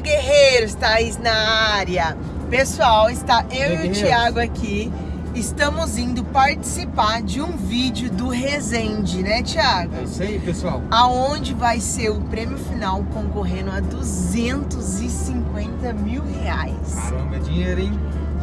guerreiros, Thaís na área. Pessoal, está eu e o Guerreiros. Thiago aqui. Estamos indo participar de um vídeo do Resende, né, Thiago? É isso aí, pessoal. Aonde vai ser o prêmio final concorrendo a 250 mil reais. Caramba, é dinheiro, hein?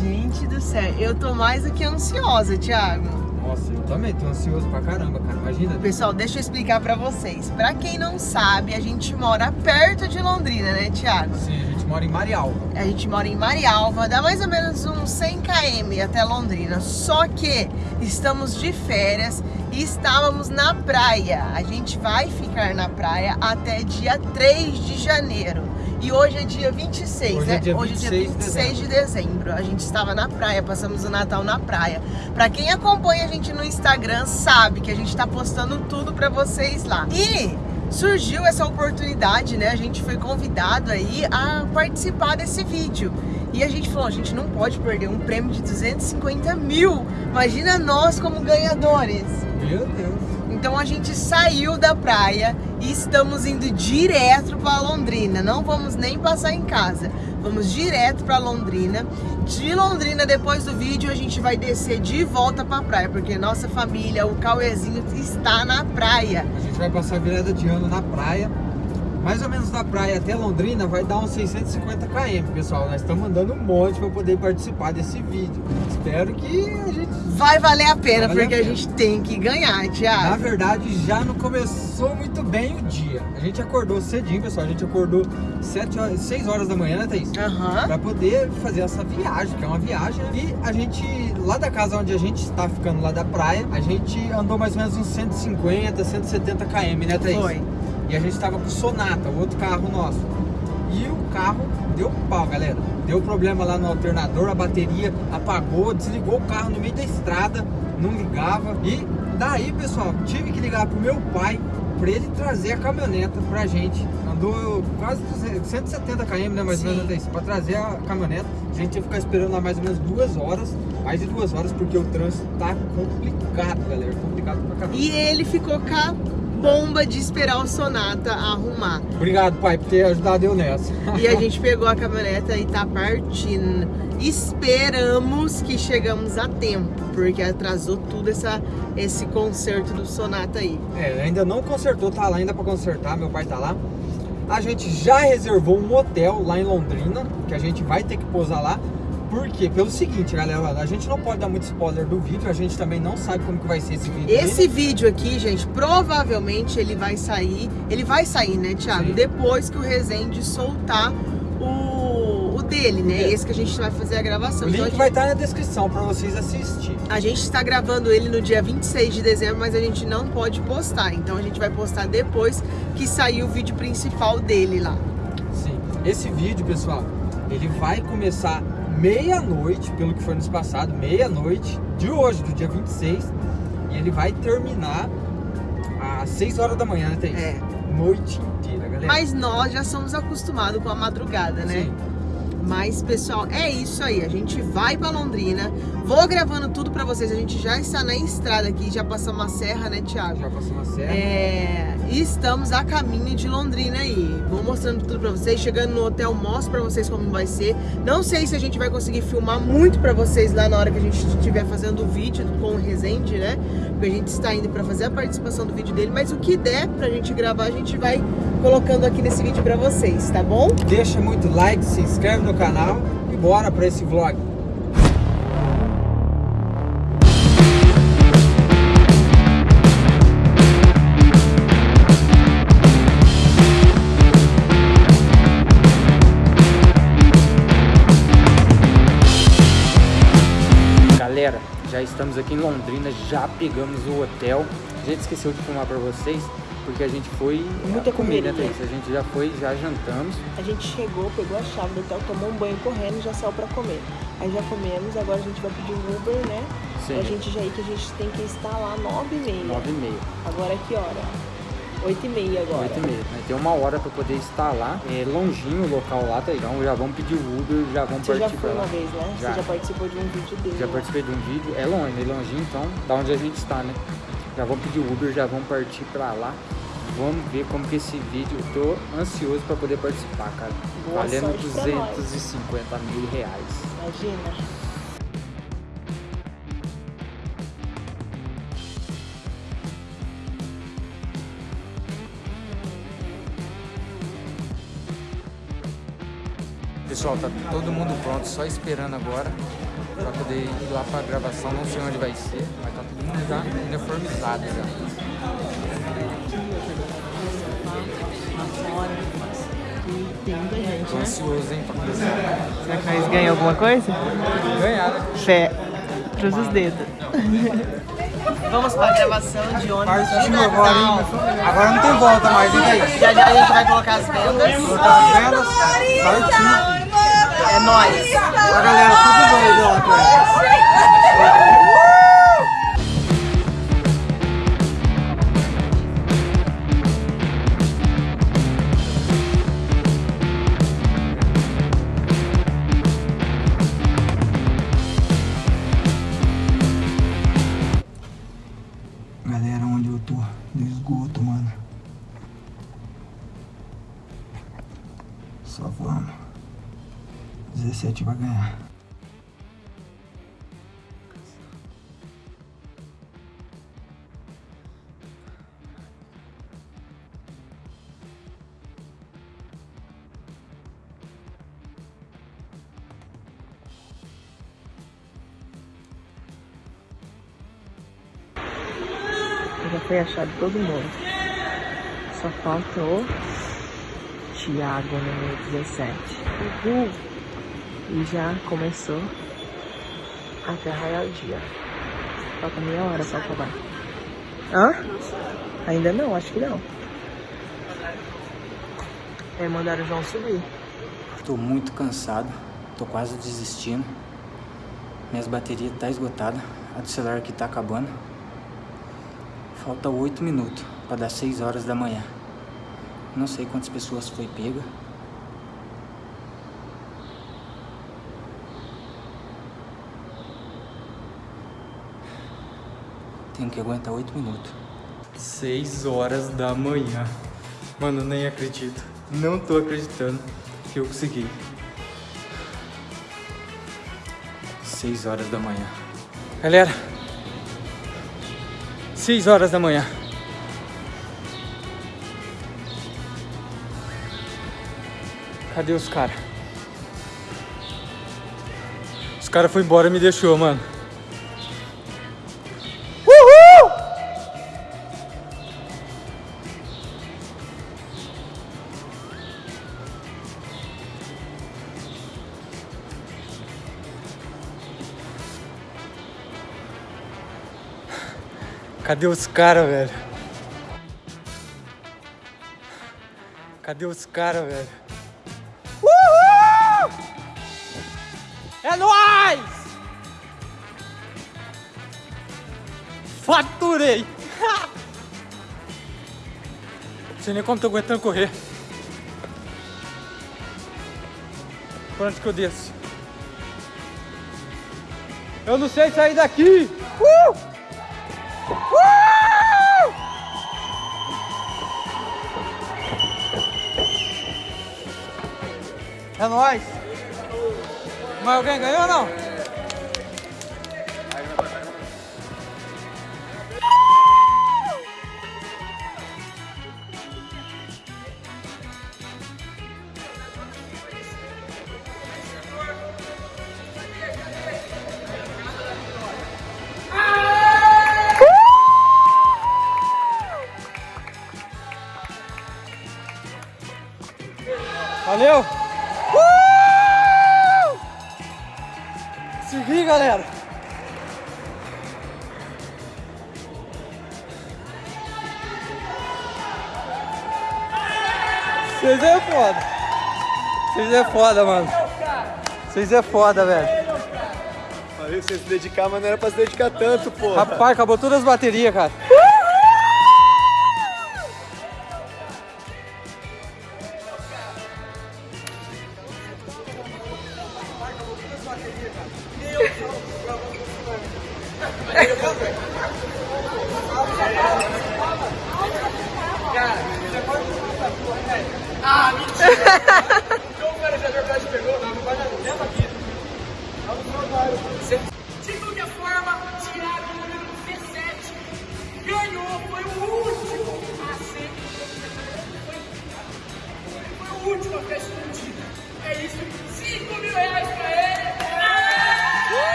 Gente do céu, eu tô mais do que ansiosa, Thiago. Nossa, eu também tô ansioso pra caramba, cara. Imagina. Pessoal, deixa eu explicar pra vocês. Pra quem não sabe, a gente mora perto de Londrina, né, Thiago? Sim, a gente mora em Marialva. A gente mora em Marialva, dá mais ou menos uns 100 km até Londrina. Só que estamos de férias e estávamos na praia. A gente vai ficar na praia até dia 3 de janeiro. E hoje é dia 26, Hoje né? é dia hoje é dia 26 de 26 de dezembro. A gente estava na praia, passamos o Natal na praia. Pra quem acompanha a gente no Instagram, sabe que a gente tá postando tudo pra vocês lá. E surgiu essa oportunidade, né? A gente foi convidado aí a participar desse vídeo. E a gente falou, a gente não pode perder um prêmio de 250 mil. Imagina nós como ganhadores. Meu Deus. Então a gente saiu da praia e estamos indo direto para Londrina. Não vamos nem passar em casa. Vamos direto para Londrina. De Londrina, depois do vídeo, a gente vai descer de volta para a praia, porque nossa família, o Cauezinho, está na praia. A gente vai passar a virada de ano na praia. Mais ou menos da praia até Londrina vai dar uns 650 km, pessoal. Nós estamos andando um monte para poder participar desse vídeo. Espero que a gente Vai valer a pena, valer porque a a, pena. gente tem que ganhar, Na Thiago. verdade, já não começou muito bem o dia. A gente acordou cedinho, pessoal. A gente acordou 7 horas, 6 horas da manhã, né, Thaís? Aham. Pra poder fazer essa viagem, que é uma viagem. E a gente, lá da casa onde a gente está ficando, lá da praia, a gente andou mais ou menos uns 150, 170 km, né, Thaís? Foi. E a gente tava com o Sonata, o outro carro nosso. E o carro deu pau, galera. Deu problema lá no alternador, a bateria apagou, desligou o carro no meio da estrada, não ligava. E daí, pessoal, tive que ligar pro meu pai pra ele trazer a caminhoneta pra gente. Andou quase 200, 170 km, né, mais ou menos, Thaís? pra trazer a caminhoneta. A gente ia ficar esperando lá mais ou menos duas horas, mais de duas horas, porque o trânsito tá complicado, galera. Complicado pra caramba. E ele ficou com bomba de esperar o Sonata arrumar. Obrigado, pai, por ter ajudado eu nessa. E a gente pegou a caminhoneta e tá partindo. Esperamos que chegamos a tempo, porque atrasou tudo essa, esse concerto do Sonata aí. É, ainda não consertou, tá lá ainda pra consertar, meu pai tá lá. A gente já reservou um hotel lá em Londrina, que a gente vai ter que pousar lá. Por quê? Pelo seguinte, galera, a gente não pode dar muito spoiler do vídeo, a gente também não sabe como que vai ser esse vídeo. Esse ainda. vídeo aqui, gente, provavelmente ele vai sair. Ele vai sair, né, Thiago? Sim. Depois que o Resende soltar o, o dele, né? É. Esse que a gente vai fazer a O gravação. Então, a link gente- vai estar na descrição pra vocês assistirem. A gente está gravando ele no dia 26 de dezembro, mas a gente não pode postar. Então a gente vai postar depois que sair o vídeo principal dele lá. Sim. Esse vídeo, pessoal, ele vai começar meia-noite, pelo que foi nos passado, meia-noite de hoje, do dia 26. E ele vai terminar às 6 horas da manhã, né, Thaís? É. Noite inteira, galera. Mas nós já somos acostumados com a madrugada, né? Sim. Mas, pessoal, é isso aí. A gente vai pra Londrina. Vou gravando tudo pra vocês. A gente já está na estrada aqui, já passamos a serra, né, Thiago? Já passou uma serra. É, e estamos a caminho de Londrina aí. Vou mostrando tudo pra vocês. Chegando no hotel, mostro pra vocês como vai ser. Não sei se a gente vai conseguir filmar muito pra vocês lá na hora que a gente estiver fazendo o vídeo com o Resende, né? Porque a gente está indo pra fazer a participação do vídeo dele. Mas o que der pra gente gravar, a gente vai colocando aqui nesse vídeo pra vocês, tá bom? Deixa muito like, se inscreve no canal e bora pra esse vlog. Galera, já estamos aqui em Londrina, já pegamos o hotel. A gente esqueceu de filmar pra vocês, porque a gente foi Muita comer, né. Thaís? A gente já foi, já jantamos. A gente chegou, pegou a chave do hotel, tomou um banho correndo e já saiu pra comer. Aí já comemos, agora a gente vai pedir um Uber, né? Sim. Pra gente já ir, que a gente tem que estar lá 9 e meia. Nove e meia. Agora é que hora? 8 e meia agora. Oito e meia. Né? Tem uma hora pra poder estar lá. É longinho o local lá, tá? Então já vamos pedir o Uber, já vamos Você já partir foi pra lá. uma vez, né? Já. Você já participou de um vídeo dele. Já né? participei de um vídeo. É longe, é longinho, então da onde a gente está, né? Já vamos pedir o Uber, já vamos partir pra lá. Vamos ver como que esse vídeo, eu tô ansioso para poder participar, cara. Boa Valendo sorte pra nós. 250 mil reais. Imagina. Pessoal, tá todo mundo pronto, só esperando agora para poder ir lá pra gravação. Não sei onde vai ser, mas tá todo mundo já uniformizado já. E tem muita gente, Tô né? ansioso, hein, pra começar. Será que nós ganhamos alguma coisa? Ganhar, né? Fé. Cruza os dedos. Vamos para a gravação de ônibus de Partiu agora, hein? Natal. Agora não tem volta mais, hein, daí? Já já a gente vai colocar as vendas. Cortar as velas, partiu. É nóis. A galera tudo doido lá Só vamos. 17 vai ganhar. Já foi achado todo mundo. Só falta o Thiago, número 17. Uhul! E já começou até raiar o dia. Falta meia hora pra acabar. Hã? Ainda não, acho que não. É, mandaram o João subir. Tô muito cansado, tô quase desistindo. Minhas baterias tá esgotada, a do celular aqui tá acabando. Falta 8 minutos para dar 6 horas da manhã. Não sei quantas pessoas foi pega. Tenho que aguentar 8 minutos. 6 horas da manhã. Mano, nem acredito. Não tô acreditando que eu consegui. 6 horas da manhã. Galera, 6 horas da manhã. Cadê os caras? Os caras foram embora e me deixou, mano. Uhul! Cadê os caras, velho? Cadê os caras, velho? Faturei! Não sei nem como tô aguentando correr. Por onde que eu desço? Eu não sei sair daqui! Uh! Uh! É nóis! Mas alguém ganhou ou não? Vocês é foda! Vocês é foda, mano! Vocês é foda, velho! Valeu, você se dedicar, mas não era pra se dedicar tanto, pô. Rapaz, acabou todas as baterias, cara.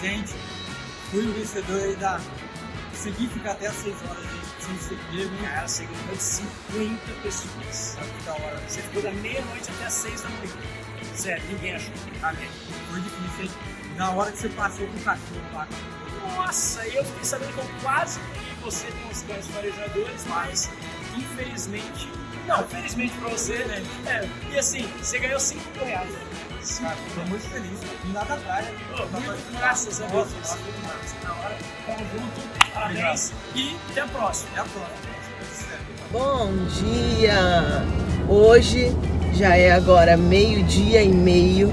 Resende, fui o vencedor aí da. Consegui ficar até as 6 horas de, sem ser pego, hein? Cara, você ganhou de 50 pessoas. Sabe que da hora. Você ficou da meia-noite até as 6 da manhã. Sério, ninguém achou. Amém. Foi difícil, hein? Na hora que você passou com o cachorro lá. Nossa, eu fiquei sabendo que eu quase ganhei você com os cães farejadores, mas infelizmente. Não, felizmente pra você, né? É, e assim, você ganhou 5 mil Cara, tô muito feliz. Vim lá da praia. Pô, muito graças a Deus. Muito massa, na hora. Tamo junto, parabéns e até a próxima. Até a próxima. Bom dia! Hoje já é agora meio-dia e meio.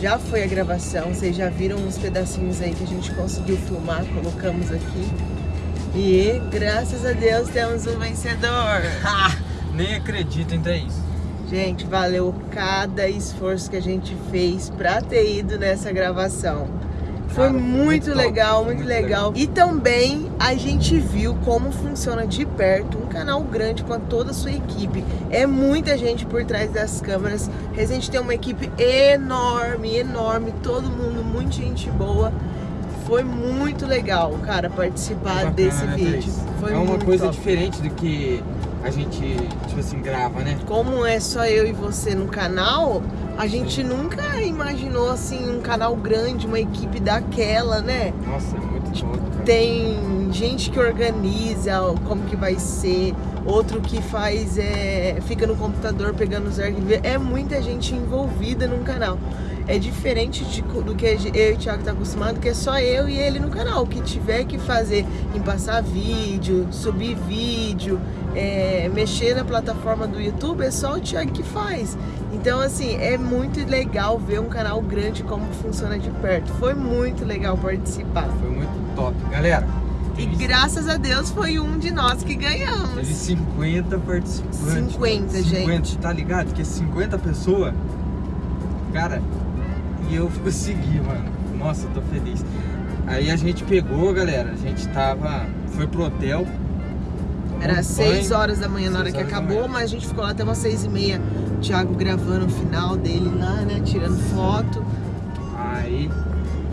Já foi a gravação, vocês já viram uns pedacinhos aí que a gente conseguiu filmar, colocamos aqui. E graças a Deus temos um vencedor. Ha! Nem acredito em Thaís. Gente, valeu cada esforço que a gente fez pra ter ido nessa gravação. Foi Cara, muito, muito top, legal, foi muito muito legal. E também a gente viu como funciona de perto um canal grande com toda a sua equipe. É muita gente por trás das câmeras. A gente tem uma equipe enorme, enorme, todo mundo, muita gente boa. Foi muito legal, cara, participar Bacana, desse né, vídeo. Foi é uma coisa top. diferente do que a gente, tipo assim, grava, né? como é só eu e você no canal, a gente nunca imaginou assim um canal grande, uma equipe daquela, né? Nossa, é muito top, cara. Tem gente que organiza como que vai ser, outro que faz é fica no computador pegando os arquivos. É muita gente envolvida num canal. É diferente de do que eu e o Thiago tá acostumado, que é só eu e ele no canal. O que tiver que fazer em passar vídeo, subir vídeo, é, mexer na plataforma do YouTube, é só o Thiago que faz. Então, assim, é muito legal ver um canal grande como funciona de perto. Foi muito legal participar. Foi muito top. Galera, E graças a Deus foi um de nós que ganhamos. teve 50 participantes. 50, 50, gente. tá ligado? Que 50 pessoas, cara, e eu consegui, mano. Nossa, eu tô feliz. Aí a gente pegou, galera, a gente tava, foi pro hotel. Era tomou 6 banho. horas da manhã na hora Seis que acabou, mas a gente ficou lá até umas 6 e meia. O Thiago gravando o final dele lá, né? Tirando foto. Aí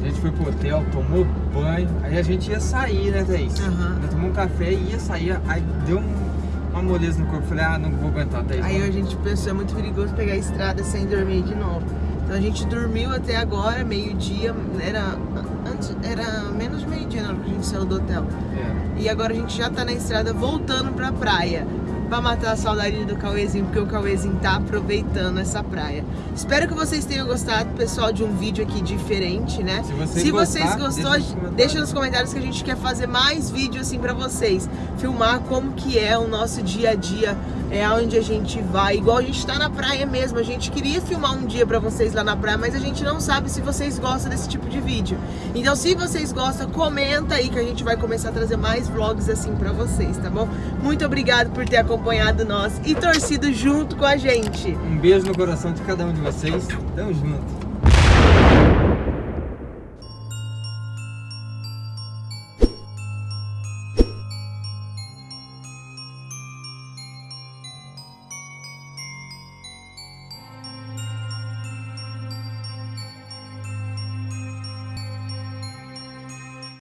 a gente foi pro hotel, tomou banho, aí a gente ia sair, né, Thaís? Nós tomamos um café e ia sair, aí deu um- uma moleza no corpo. Falei, ah, não vou aguentar, Thaís. Aí a gente pensou, é muito perigoso pegar a estrada sem dormir de novo. Então a gente dormiu até agora, meio-dia, era, antes, era menos de meio-dia na hora que a gente saiu do hotel. É. E agora a gente já tá na estrada voltando pra praia. Pra matar a saudade do Cauêzinho, porque o Cauêzinho tá aproveitando essa praia. Espero que vocês tenham gostado, pessoal, de um vídeo aqui diferente, né? Se vocês Se vocês gostou, deixa nos comentários. deixa nos comentários que a gente quer fazer mais vídeos assim pra vocês. Filmar como que é o nosso dia a dia, é onde a gente vai. Igual a gente tá na praia mesmo. A gente queria filmar um dia pra vocês lá na praia, mas a gente não sabe se vocês gostam desse tipo de vídeo. Então, se vocês gostam, comenta aí que a gente vai começar a trazer mais vlogs assim pra vocês, tá bom? Muito obrigado por ter acompanhado nós e torcido junto com a gente. Um beijo no coração de cada um de vocês. Tamo junto.